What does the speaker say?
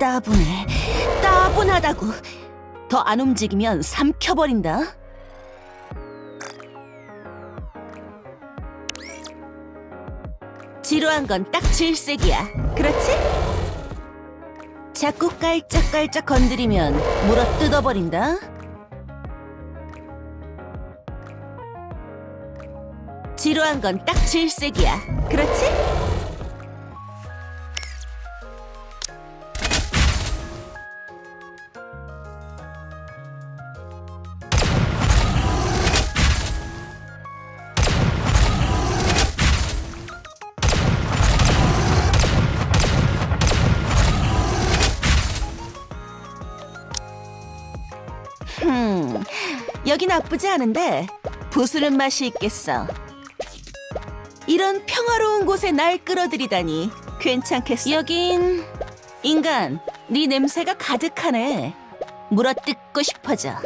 따분해. 따분하다고. 더 안 움직이면 삼켜버린다. 지루한 건 딱 질색이야. 그렇지? 자꾸 깔짝깔짝 건드리면 물어 뜯어버린다. 지루한 건 딱 질색이야. 그렇지? 흠, 여기 나쁘지 않은데 부수는 맛이 있겠어. 이런 평화로운 곳에 날 끌어들이다니 괜찮겠어. 여긴 인간, 네 냄새가 가득하네. 물어뜯고 싶어져.